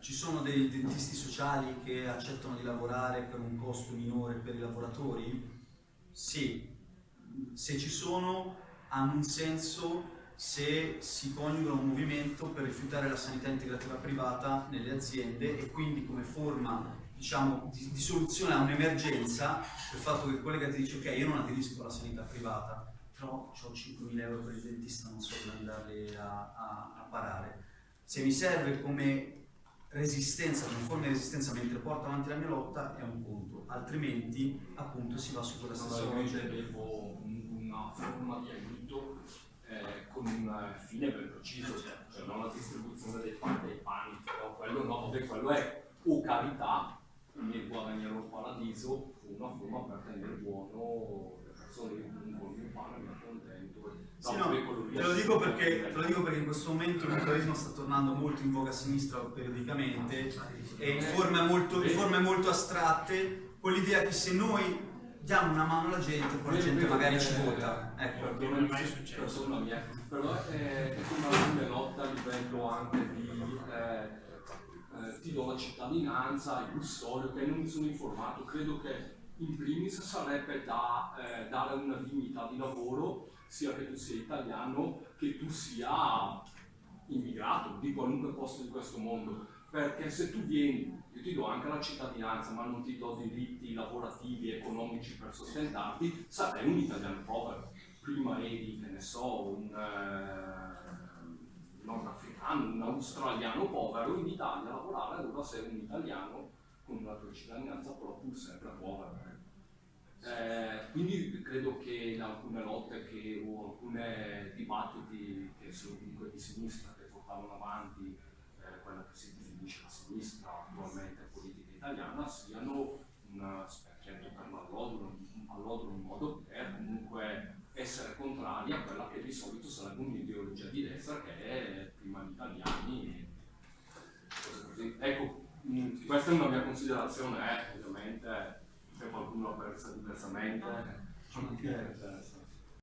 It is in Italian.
ci sono dei dentisti sociali che accettano di lavorare per un costo minore per i lavoratori? Sì, se ci sono hanno un senso se si coniuga un movimento per rifiutare la sanità integrativa privata nelle aziende e quindi come forma diciamo, di, di soluzione a un'emergenza il fatto che il collega ti dice ok io non aderisco alla sanità privata però ho 5.000 euro per il dentista non so dove andarli a, a, a parare se mi serve come resistenza, come forma di resistenza mentre porto avanti la mia lotta è un conto, altrimenti appunto si va su quella stessa lotta. Io intendevo una forma di aiuto eh, con un fine ben preciso, cioè non la distribuzione dei pani dei pani, però quello no, vabbè, quello è o carità, quindi guadagnare un paradiso, una forma per tenere buono le persone che con il pane mi contento. Sì, no, te, lo dico perché, te lo dico perché in questo momento il mutualismo sta tornando molto in voga a sinistra periodicamente e in forme molto, in forme molto astratte con l'idea che se noi diamo una mano alla gente poi la gente magari ci vota. ecco. Non è mai successo. Però è, è una lotta a livello anche di eh, eh, ti do la cittadinanza il custode che non mi sono informato. Credo che in primis sarebbe da eh, dare una dignità di lavoro sia che tu sia italiano che tu sia immigrato di qualunque posto di questo mondo. Perché se tu vieni, io ti do anche la cittadinanza ma non ti do diritti lavorativi economici per sostentarti, sarai un italiano povero. Prima eri, che ne so, un eh, nordafricano, un australiano povero in Italia a lavorare, allora sei un italiano con una tua cittadinanza però pur sempre povero eh, quindi credo che in alcune lotte che, o alcuni dibattiti che sono comunque di sinistra, che portavano avanti eh, quella che si definisce la sinistra attualmente politica italiana, siano un specchietto per l'allodro, all'odro in modo per comunque essere contrari a quella che di solito sarebbe un'ideologia di destra che è prima gli italiani. Ecco, questa è una mia considerazione, eh, ovviamente qualcuno diversamente, mancherebbe.